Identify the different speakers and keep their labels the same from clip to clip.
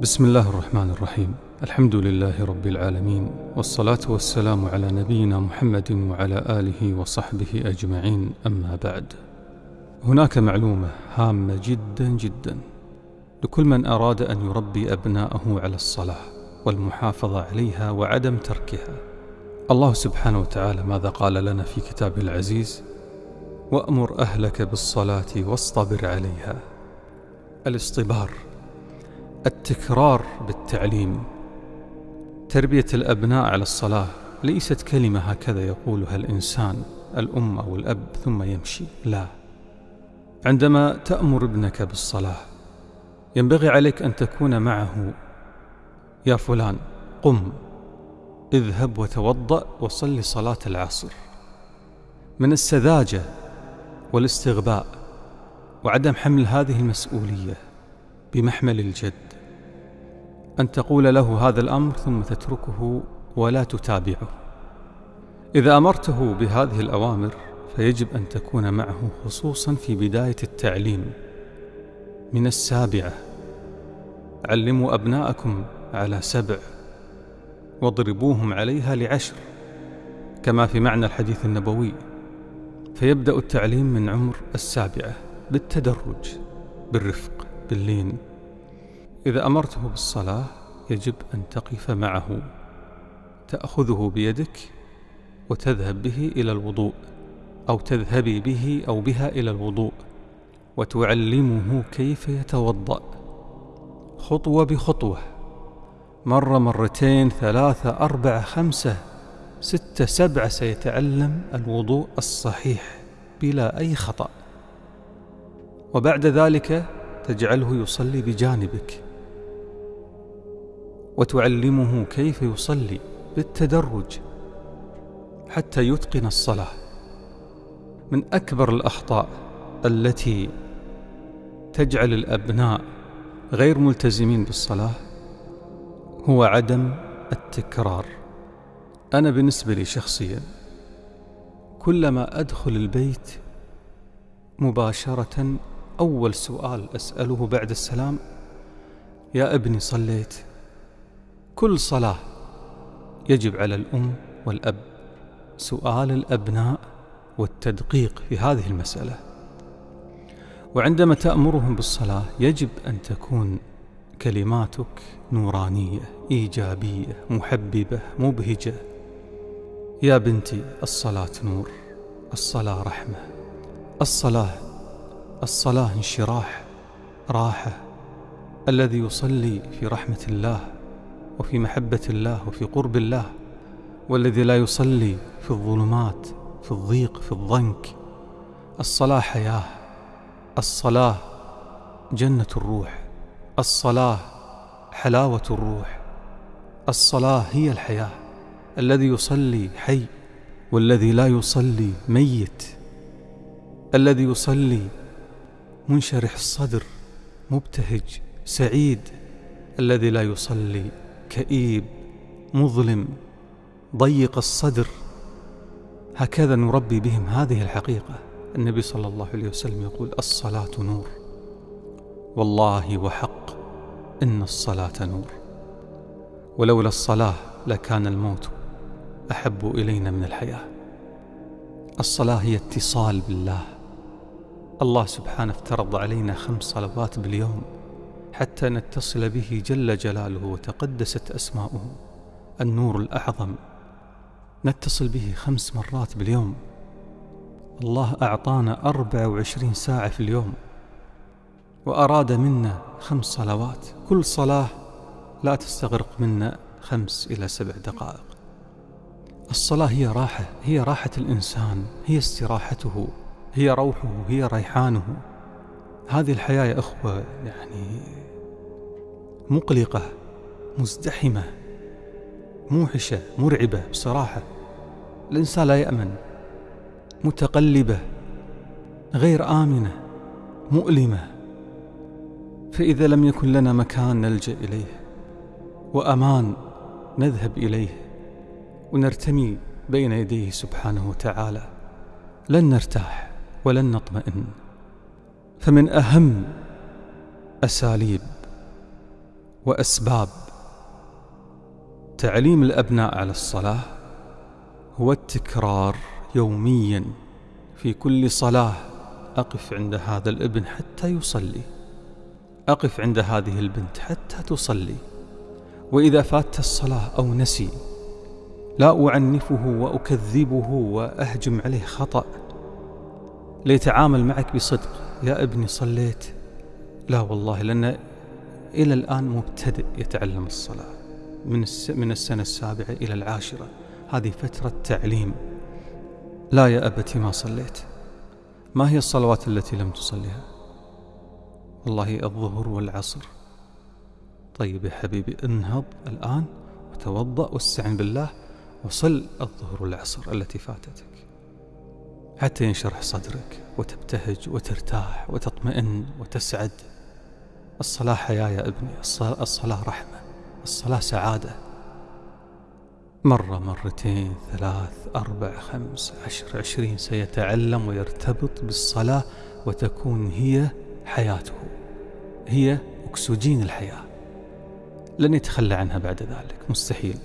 Speaker 1: بسم الله الرحمن الرحيم. الحمد لله رب العالمين والصلاة والسلام على نبينا محمد وعلى آله وصحبه أجمعين أما بعد. هناك معلومة هامة جدا جدا. لكل من أراد أن يربي أبناءه على الصلاة والمحافظة عليها وعدم تركها. الله سبحانه وتعالى ماذا قال لنا في كتابه العزيز؟ وأمر أهلك بالصلاة واصطبر عليها. الاصطبار التكرار بالتعليم. تربية الأبناء على الصلاة ليست كلمة هكذا يقولها الإنسان الأم أو الأب ثم يمشي. لا. عندما تأمر ابنك بالصلاة ينبغي عليك أن تكون معه. يا فلان قم. اذهب وتوضأ وصل صلاة العصر. من السذاجة والاستغباء وعدم حمل هذه المسؤولية بمحمل الجد. أن تقول له هذا الأمر ثم تتركه ولا تتابعه. إذا أمرته بهذه الأوامر فيجب أن تكون معه خصوصا في بداية التعليم. من السابعة علموا أبناءكم على سبع واضربوهم عليها لعشر كما في معنى الحديث النبوي. فيبدأ التعليم من عمر السابعة بالتدرج بالرفق باللين. إذا أمرته بالصلاة يجب أن تقف معه. تأخذه بيدك وتذهب به إلى الوضوء أو تذهبي به أو بها إلى الوضوء وتعلمه كيف يتوضأ. خطوة بخطوة. مرة مرتين ثلاثة أربعة خمسة ستة سبعة سيتعلم الوضوء الصحيح بلا أي خطأ. وبعد ذلك تجعله يصلي بجانبك. وتعلمه كيف يصلي بالتدرج حتى يتقن الصلاة. من أكبر الأخطاء التي تجعل الأبناء غير ملتزمين بالصلاة هو عدم التكرار. أنا بالنسبة لي شخصيا كلما أدخل البيت مباشرة أول سؤال أسأله بعد السلام يا ابني صليت؟ كل صلاة يجب على الأم والأب سؤال الأبناء والتدقيق في هذه المسألة. وعندما تأمرهم بالصلاة يجب أن تكون كلماتك نورانية إيجابية محببة مبهجة. يا بنتي الصلاة نور الصلاة رحمة الصلاة الصلاة انشراح راحة الذي يصلي في رحمة الله. وفي محبة الله وفي قرب الله والذي لا يصلي في الظلمات في الضيق في الضنك. الصلاة حياة الصلاة جنة الروح الصلاة حلاوة الروح. الصلاة هي الحياة الذي يصلي حي والذي لا يصلي ميت. الذي يصلي منشرح الصدر مبتهج سعيد. الذي لا يصلي كئيب مظلم ضيق الصدر. هكذا نربي بهم هذه الحقيقة. النبي صلى الله عليه وسلم يقول الصلاة نور. والله وحق إن الصلاة نور. ولولا الصلاة لكان الموت أحب إلينا من الحياة. الصلاة هي اتصال بالله. الله سبحانه افترض علينا خمس صلوات باليوم. حتى نتصل به جل جلاله وتقدست أسماؤه النور الأعظم. نتصل به خمس مرات باليوم. الله أعطانا أربع وعشرين ساعة في اليوم. وأراد منا خمس صلوات. كل صلاة لا تستغرق منا خمس إلى سبع دقائق. الصلاة هي راحة هي راحة الإنسان هي استراحته هي روحه هي ريحانه. هذه الحياة يا أخوة يعني مقلقة مزدحمة موحشة مرعبة بصراحة. الإنسان لا يأمن متقلبة غير آمنة مؤلمة. فإذا لم يكن لنا مكان نلجأ إليه وأمان نذهب إليه ونرتمي بين يديه سبحانه وتعالى لن نرتاح ولن نطمئن. فمن أهم أساليب وأسباب تعليم الأبناء على الصلاة هو التكرار يوميا في كل صلاة. أقف عند هذا الابن حتى يصلي. أقف عند هذه البنت حتى تصلي. وإذا فات الصلاة أو نسي لا أعنفه وأكذبه وأهجم عليه خطأ. ليتعامل معك بصدق. يا ابني صليت. لا والله لأن إلى الآن مبتدئ يتعلم الصلاة من, من السنة السابعة إلى العاشرة. هذه فترة تعليم. لا يا أبتي ما صليت. ما هي الصلوات التي لم تصليها؟ والله الظهر والعصر. طيب يا حبيبي انهض الآن وتوضأ واستعن بالله وصل الظهر والعصر التي فاتتك. حتى ينشرح صدرك وتبتهج وترتاح وتطمئن وتسعد. الصلاة حياة يا ابني الصلاة رحمة الصلاة سعادة. مرة مرتين ثلاث أربع خمس عشر عشرين سيتعلم ويرتبط بالصلاة وتكون هي حياته هي أكسجين الحياة. لن يتخلى عنها بعد ذلك مستحيل.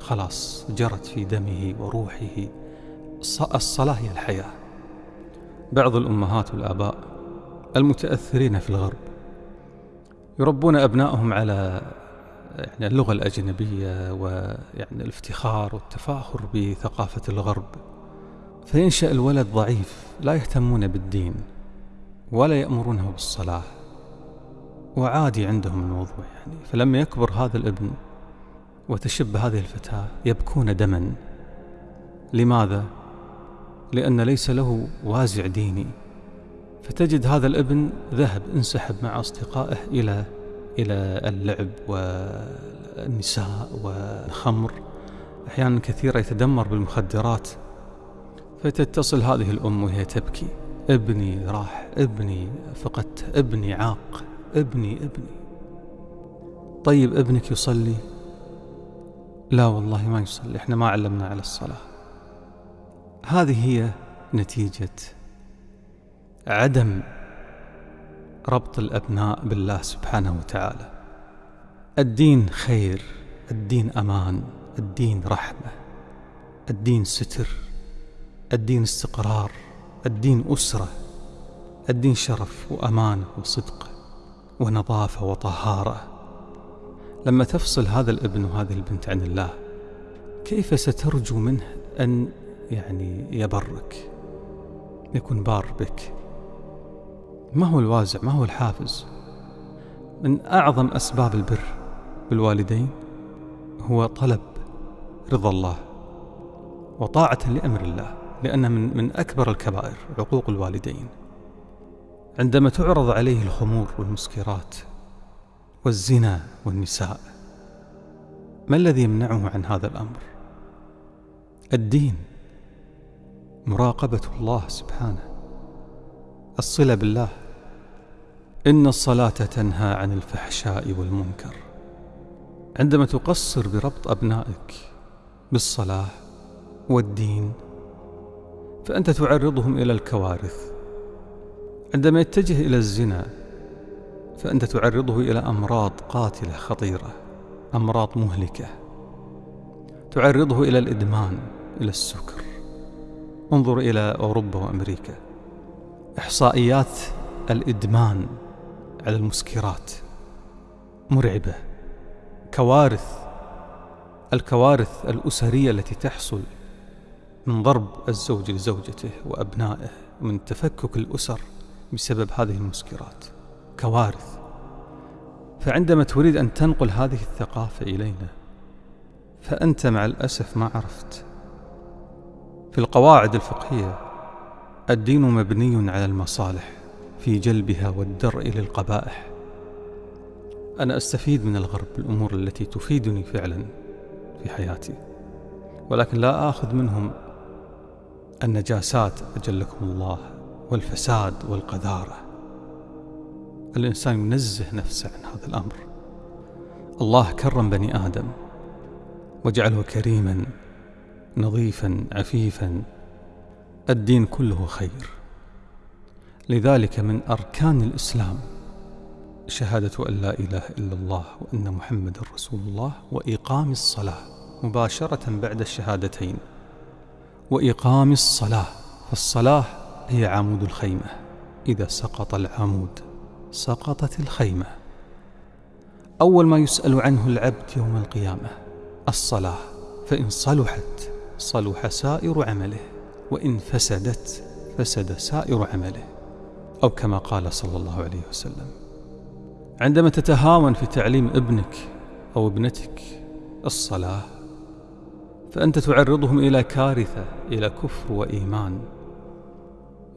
Speaker 1: خلاص جرت في دمه وروحه. الصلاة هي الحياة. بعض الأمهات والآباء المتأثرين في الغرب يربون أبنائهم على يعني اللغة الأجنبية ويعني الافتخار والتفاخر بثقافة الغرب. فينشأ الولد ضعيف لا يهتمون بالدين ولا يأمرونه بالصلاة وعادي عندهم الموضوع يعني. فلما يكبر هذا الابن وتشب هذه الفتاة يبكون دما. لماذا؟ لأن ليس له وازع ديني. فتجد هذا الابن ذهب انسحب مع أصدقائه إلى إلى اللعب والنساء والخمر. أحيانا كثيرة يتدمر بالمخدرات. فتتصل هذه الأم وهي تبكي. ابني راح ابني فقدت ابني عاق ابني ابني. طيب ابنك يصلي؟ لا والله ما يصلي إحنا ما علمنا على الصلاة. هذه هي نتيجة عدم ربط الأبناء بالله سبحانه وتعالى. الدين خير الدين أمان الدين رحمة الدين ستر الدين استقرار الدين أسرة الدين شرف وأمان وصدق ونظافة وطهارة. لما تفصل هذا الابن وهذه البنت عن الله كيف سترجو منه أن يعني يبرك يكون بار بك. ما هو الوازع؟ ما هو الحافز؟ من أعظم أسباب البر بالوالدين هو طلب رضا الله وطاعة لأمر الله لأن من, من أكبر الكبائر عقوق الوالدين. عندما تعرض عليه الخمور والمسكرات والزنا والنساء ما الذي يمنعه عن هذا الأمر؟ الدين. مراقبة الله سبحانه. الصلة بالله. إن الصلاة تنهى عن الفحشاء والمنكر. عندما تقصر بربط أبنائك بالصلاة والدين فأنت تعرضهم إلى الكوارث. عندما يتجه إلى الزنا فأنت تعرضه إلى أمراض قاتلة خطيرة أمراض مهلكة. تعرضه إلى الإدمان إلى السكر. انظر إلى أوروبا وأمريكا. إحصائيات الإدمان على المسكرات. مرعبة. كوارث. الكوارث الأسرية التي تحصل من ضرب الزوج لزوجته وأبنائه من تفكك الأسر بسبب هذه المسكرات. كوارث. فعندما تريد أن تنقل هذه الثقافة إلينا فأنت مع الأسف ما عرفت. في القواعد الفقهية الدين مبني على المصالح في جلبها والدرء للقبائح. أنا أستفيد من الغرب الأمور التي تفيدني فعلا في حياتي ولكن لا آخذ منهم النجاسات أجلكم الله والفساد والقذارة. الإنسان ينزه نفسه عن هذا الأمر. الله كرم بني آدم وجعله كريما نظيفا عفيفا الدين كله خير. لذلك من أركان الإسلام شهادة أن لا إله إلا الله وأن محمد رسول الله وإقام الصلاة مباشرة بعد الشهادتين. وإقام الصلاة فالصلاة هي عمود الخيمة. إذا سقط العمود سقطت الخيمة. أول ما يسأل عنه العبد يوم القيامة الصلاة فإن صلحت صلح سائر عمله وإن فسدت فسد سائر عمله أو كما قال صلى الله عليه وسلم. عندما تتهاون في تعليم ابنك أو ابنتك الصلاة فأنت تعرضهم إلى كارثة إلى كفر وإيمان.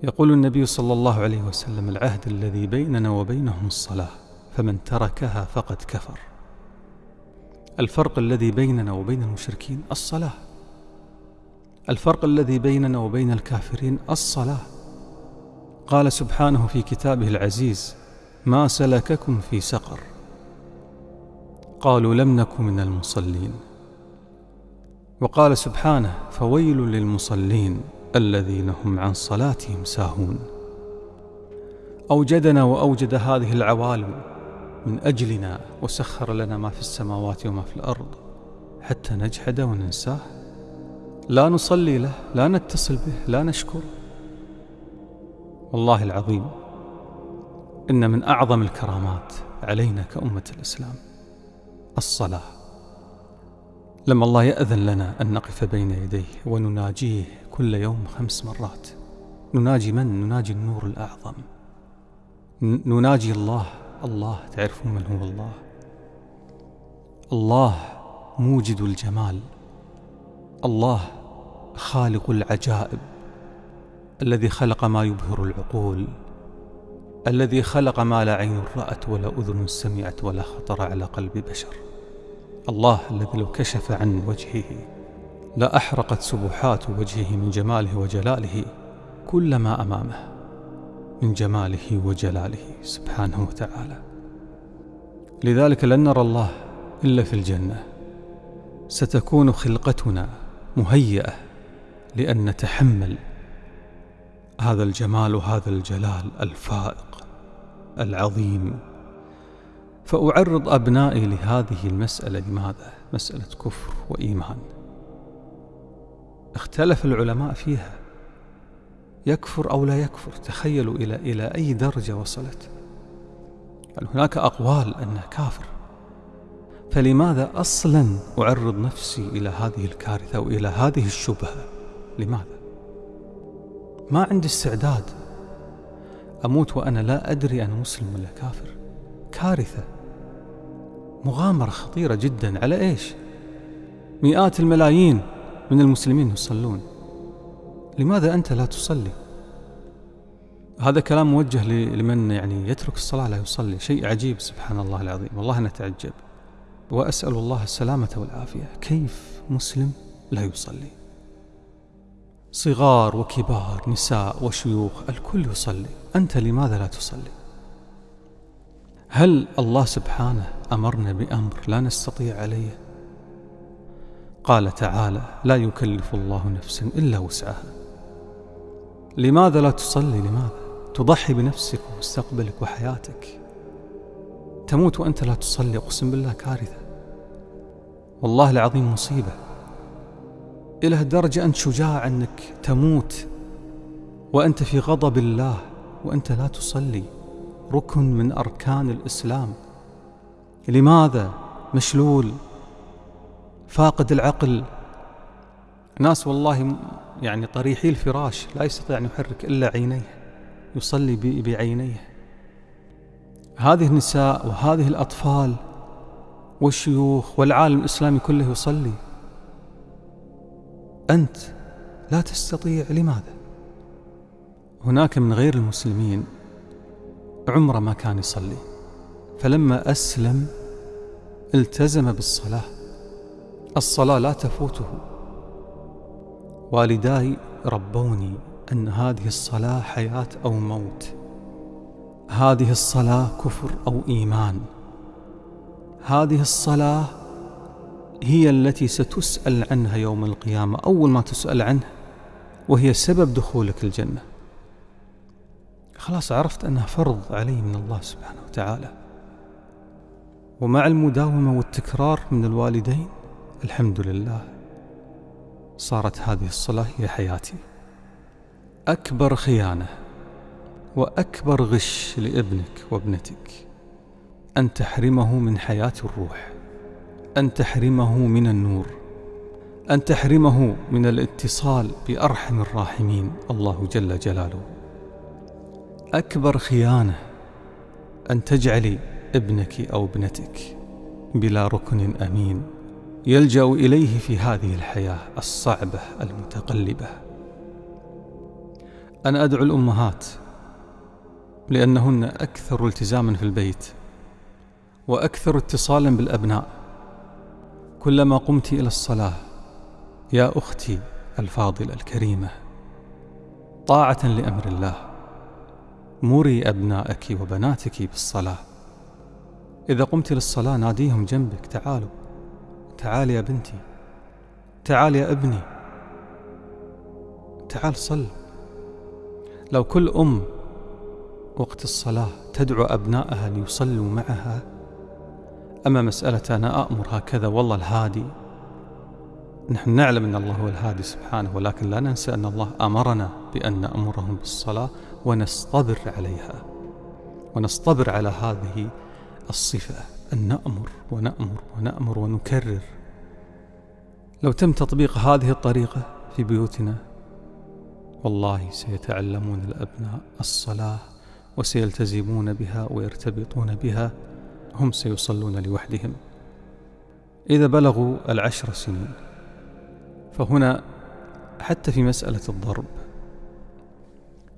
Speaker 1: يقول النبي صلى الله عليه وسلم العهد الذي بيننا وبينهم الصلاة فمن تركها فقد كفر. الفرق الذي بيننا وبين المشركين الصلاة. الفرق الذي بيننا وبين الكافرين الصلاة. قال سبحانه في كتابه العزيز ما سلككم في سقر. قالوا لم نك من المصلين. وقال سبحانه فويل للمصلين الذين هم عن صلاتهم ساهون. أوجدنا وأوجد هذه العوالم من أجلنا وسخر لنا ما في السماوات وما في الأرض حتى نجحد وننساه. لا نصلي له لا نتصل به لا نشكر والله العظيم إن من أعظم الكرامات علينا كأمة الإسلام الصلاة. لما الله يأذن لنا أن نقف بين يديه ونناجيه كل يوم خمس مرات نناجي من؟ نناجي النور الأعظم. نناجي الله. الله تعرفون من هو الله؟ الله موجد الجمال. الله خالق العجائب الذي خلق ما يبهر العقول الذي خلق ما لا عين رأت ولا أذن سمعت ولا خطر على قلب بشر. الله الذي لو كشف عن وجهه لأحرقت سبحات وجهه من جماله وجلاله كل ما أمامه من جماله وجلاله سبحانه وتعالى. لذلك لن نرى الله إلا في الجنة. ستكون خلقتنا مهيئة لأن نتحمل هذا الجمال وهذا الجلال الفائق العظيم. فأعرض أبنائي لهذه المسألة. لماذا؟ مسألة كفر وإيمان. اختلف العلماء فيها. يكفر أو لا يكفر؟ تخيلوا إلى إلى أي درجة وصلت. يعني هناك أقوال أنه كافر؟ فلماذا أصلا أعرض نفسي إلى هذه الكارثة وإلى هذه الشبهة؟ لماذا؟ ما عندي استعداد. أموت وأنا لا أدري أنا مسلم ولا كافر. كارثة. مغامرة خطيرة جدا. على إيش؟ مئات الملايين من المسلمين يصلون. لماذا أنت لا تصلي؟ هذا كلام موجه لمن يعني يترك الصلاة لا يصلي. شيء عجيب سبحان الله العظيم. والله نتعجب وأسأل الله السلامة والعافية. كيف مسلم لا يصلي؟ صغار وكبار نساء وشيوخ الكل يصلي. أنت لماذا لا تصلي؟ هل الله سبحانه أمرنا بأمر لا نستطيع عليه؟ قال تعالى لا يكلف الله نفسا إلا وسعها. لماذا لا تصلي؟ لماذا؟ تضحي بنفسك ومستقبلك وحياتك. تموت وأنت لا تصلي أقسم بالله كارثة. والله العظيم مصيبة. إلى درجة أنت شجاع أنك تموت وأنت في غضب الله وأنت لا تصلي. ركن من أركان الإسلام. لماذا مشلول؟ فاقد العقل. ناس والله يعني طريحي الفراش لا يستطيع أن يحرك إلا عينيه يصلي بعينيه. هذه النساء وهذه الأطفال والشيوخ والعالم الإسلامي كله يصلي. أنت لا تستطيع لماذا؟ هناك من غير المسلمين عمره ما كان يصلي فلما أسلم التزم بالصلاة. الصلاة لا تفوته. والداي ربوني أن هذه الصلاة حياة أو موت. هذه الصلاة كفر أو إيمان. هذه الصلاة هي التي ستسأل عنها يوم القيامة أول ما تسأل عنها وهي سبب دخولك الجنة. خلاص عرفت أنها فرض علي من الله سبحانه وتعالى. ومع المداومة والتكرار من الوالدين الحمد لله صارت هذه الصلاة هي حياتي. أكبر خيانة وأكبر غش لابنك وابنتك أن تحرمه من حياة الروح. أن تحرمه من النور أن تحرمه من الاتصال بأرحم الراحمين. الله جل جلاله. أكبر خيانة أن تجعلي ابنك أو ابنتك بلا ركن أمين. يلجأ إليه في هذه الحياة الصعبة المتقلبة. أنا أدعو الأمهات لأنهن أكثر التزاما في البيت وأكثر اتصالا بالأبناء. كلما قمت إلى الصلاة يا أختي الفاضلة الكريمة طاعة لأمر الله مري أبنائك وبناتك بالصلاة. إذا قمت للصلاة ناديهم جنبك تعالوا تعال يا بنتي تعال يا ابني تعال صل. لو كل أم وقت الصلاة تدعو أبنائها ليصلوا معها أما مسألة أنا أأمر هكذا والله الهادي. نحن نعلم أن الله هو الهادي سبحانه ولكن لا ننسى أن الله أمرنا بأن نأمرهم بالصلاة ونصطبر عليها ونصطبر على هذه الصفة أن نأمر ونأمر ونأمر ونكرر. لو تم تطبيق هذه الطريقة في بيوتنا والله سيتعلمون الأبناء الصلاة وسيلتزمون بها ويرتبطون بها. هم سيصلون لوحدهم. إذا بلغوا العشر سنين فهنا حتى في مسألة الضرب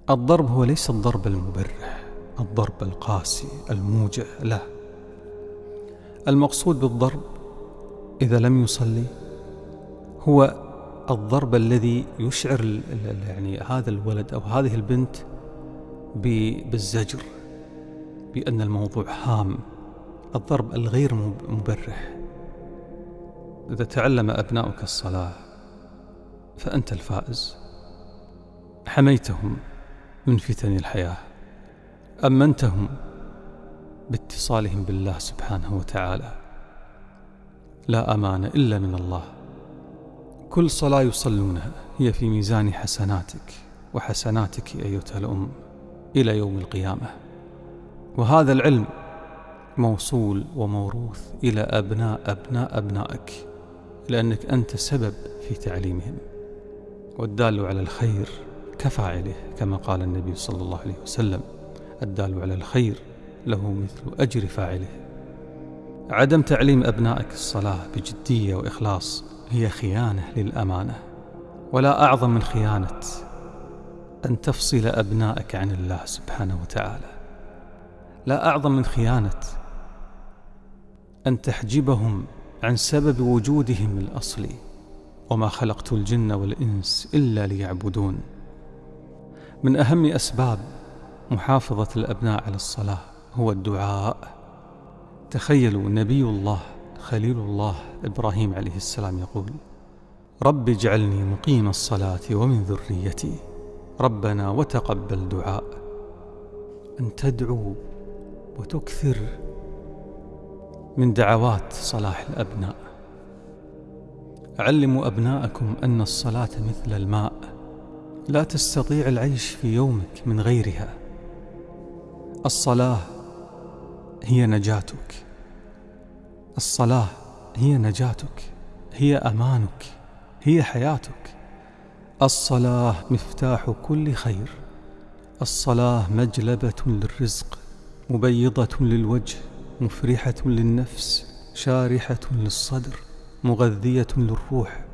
Speaker 1: الضرب هو ليس الضرب المبرح الضرب القاسي الموجع لا. المقصود بالضرب إذا لم يصلي هو الضرب الذي يشعر يعني هذا الولد أو هذه البنت بالزجر بأن الموضوع هام. الضرب الغير مبرح. إذا تعلم أبناؤك الصلاة فأنت الفائز. حميتهم من فتن الحياة. أمنتهم باتصالهم بالله سبحانه وتعالى. لا أمان إلا من الله. كل صلاة يصلونها هي في ميزان حسناتك وحسناتك أيتها الأم إلى يوم القيامة. وهذا العلم موصول وموروث إلى أبناء أبناء أبنائك لأنك أنت سبب في تعليمهم. والدال على الخير كفاعله كما قال النبي صلى الله عليه وسلم الدال على الخير له مثل أجر فاعله. عدم تعليم أبنائك الصلاة بجدية وإخلاص هي خيانة للأمانة ولا أعظم من خيانة أن تفصل أبنائك عن الله سبحانه وتعالى. لا أعظم من خيانة أن تحجبهم عن سبب وجودهم الأصلي وما خلقت الجن والإنس إلا ليعبدون. من أهم أسباب محافظة الأبناء على الصلاة هو الدعاء. تخيلوا نبي الله خليل الله إبراهيم عليه السلام يقول رب اجعلني مقيم الصلاة ومن ذريتي. ربنا وتقبل دعاء. أن تدعو وتكثر من دعوات صلاح الأبناء. علموا أبناءكم أن الصلاة مثل الماء لا تستطيع العيش في يومك من غيرها. الصلاة هي نجاتك. الصلاة هي نجاتك هي أمانك هي حياتك. الصلاة مفتاح كل خير. الصلاة مجلبة للرزق مبيضة للوجه. مفرحة للنفس شارحة للصدر مغذية للروح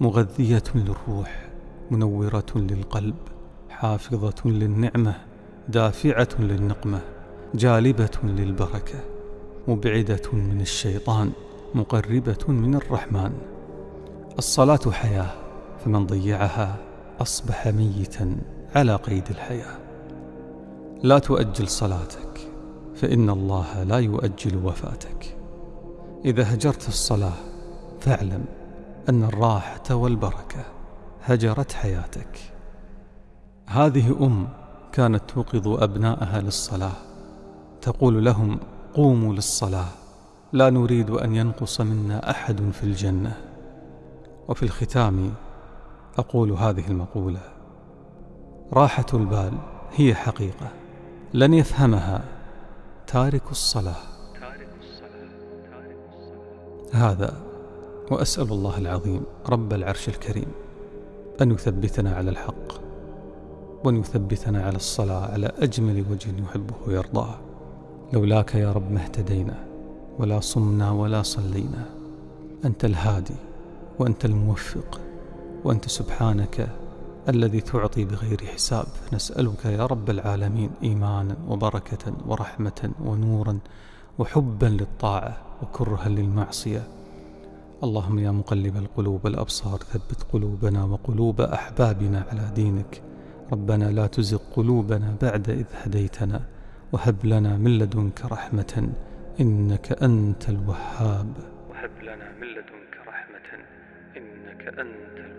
Speaker 1: مغذية للروح منورة للقلب حافظة للنعمة دافعة للنقمة جالبة للبركة مبعدة من الشيطان مقربة من الرحمن. الصلاة حياة فمن ضيعها أصبح ميتا على قيد الحياة. لا تؤجل صلاتك. فإن الله لا يؤجل وفاتك. إذا هجرت الصلاة فاعلم أن الراحة والبركة هجرت حياتك. هذه أم كانت توقظ أبناءها للصلاة. تقول لهم قوموا للصلاة لا نريد أن ينقص منا أحد في الجنة. وفي الختام أقول هذه المقولة راحة البال هي حقيقة لن يفهمها تارك الصلاة. هذا وأسأل الله العظيم رب العرش الكريم أن يثبتنا على الحق وأن يثبتنا على الصلاة على أجمل وجه يحبه ويرضاه. لولاك يا رب ما اهتدينا ولا صمنا ولا صلينا. أنت الهادي وأنت الموفق وأنت سبحانك الذي تعطي بغير حساب. نسألك يا رب العالمين إيمانا وبركة ورحمة ونورا وحبا للطاعة وكرها للمعصية. اللهم يا مقلب القلوب والأبصار ثبت قلوبنا وقلوب أحبابنا على دينك. ربنا لا تزغ قلوبنا بعد إذ هديتنا وهب لنا من لدنك رحمة إنك أنت الوهاب.
Speaker 2: وهب لنا من لدنك رحمة إنك أنت الوهاب